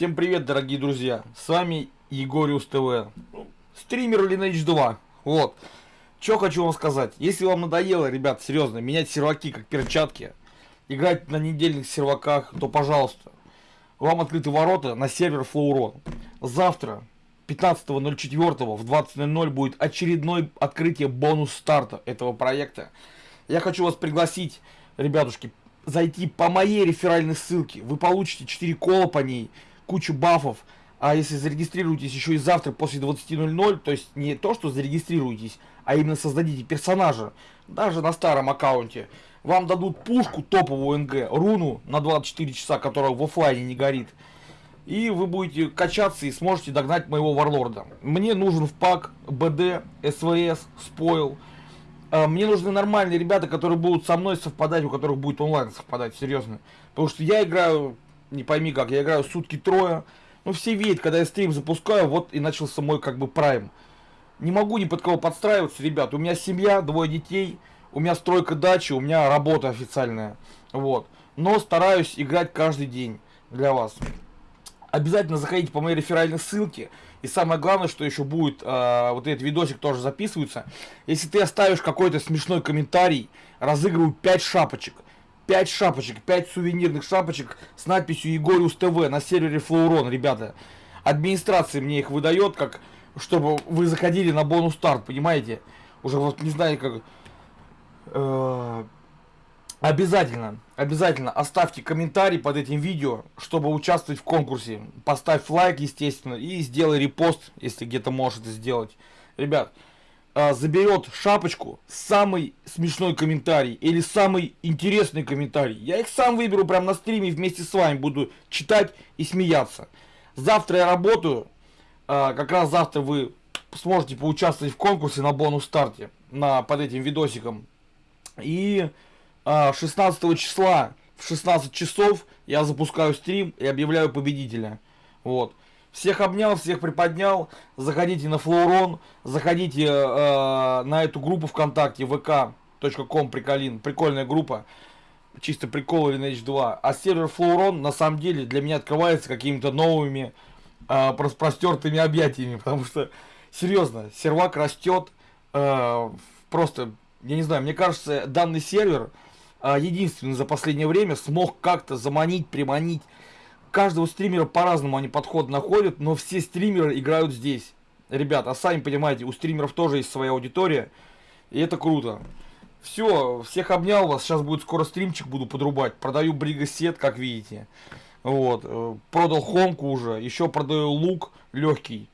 Всем привет, дорогие друзья! С вами Егориус ТВ. Стример Lineage 2. Вот. Что хочу вам сказать. Если вам надоело, ребят, серьезно, менять серваки как перчатки, играть на недельных серваках, то пожалуйста. Вам открыты ворота на сервер Flowron. Завтра, 15.04 в 20.00 будет очередное открытие бонус старта этого проекта. Я хочу вас пригласить, ребятушки, зайти по моей реферальной ссылке. Вы получите 4 кола по ней кучу бафов. А если зарегистрируетесь еще и завтра после 20.00, то есть не то, что зарегистрируетесь, а именно создадите персонажа, даже на старом аккаунте, вам дадут пушку топовую НГ, руну на 24 часа, которая в офлайне не горит. И вы будете качаться и сможете догнать моего варлорда. Мне нужен в пак БД, СВС, спойл. А, мне нужны нормальные ребята, которые будут со мной совпадать, у которых будет онлайн совпадать, серьезно. Потому что я играю не пойми как, я играю сутки трое. Ну, все видят, когда я стрим запускаю, вот и начался мой как бы прайм. Не могу ни под кого подстраиваться, ребят. У меня семья, двое детей, у меня стройка дачи, у меня работа официальная. Вот. Но стараюсь играть каждый день для вас. Обязательно заходите по моей реферальной ссылке. И самое главное, что еще будет, э, вот этот видосик тоже записывается. Если ты оставишь какой-то смешной комментарий, разыгрываю 5 шапочек. 5 шапочек, 5 сувенирных шапочек с надписью Егориус ТВ на сервере Флоурон, ребята. Администрация мне их выдает, как чтобы вы заходили на бонус старт, понимаете? Уже вот не знаю как... Э, обязательно, обязательно оставьте комментарий под этим видео, чтобы участвовать в конкурсе. Поставь лайк, естественно, и сделай репост, если где-то можешь сделать. Ребят, а, заберет шапочку самый смешной комментарий или самый интересный комментарий. Я их сам выберу прямо на стриме вместе с вами буду читать и смеяться. Завтра я работаю. А, как раз завтра вы сможете поучаствовать в конкурсе на бонус старте на, под этим видосиком. И а, 16 числа в 16 часов я запускаю стрим и объявляю победителя. Вот. Всех обнял, всех приподнял. Заходите на Флоурон, заходите э, на эту группу ВКонтакте, vk.com приколин. Прикольная группа. Чисто прикол Lineage 2. А сервер Флоурон на самом деле для меня открывается какими-то новыми э, простертыми объятиями. Потому что, серьезно, сервак растет. Э, просто, я не знаю, мне кажется, данный сервер э, единственный за последнее время смог как-то заманить, приманить каждого стримера по-разному они подход находят, но все стримеры играют здесь. Ребят, а сами понимаете, у стримеров тоже есть своя аудитория, и это круто. Все, всех обнял вас, сейчас будет скоро стримчик буду подрубать. Продаю бригасет, как видите. Вот, э, продал хомку уже, еще продаю лук легкий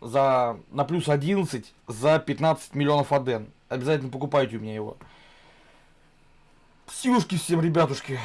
за на плюс 11 за 15 миллионов аден. Обязательно покупайте у меня его. Силушки всем, ребятушки.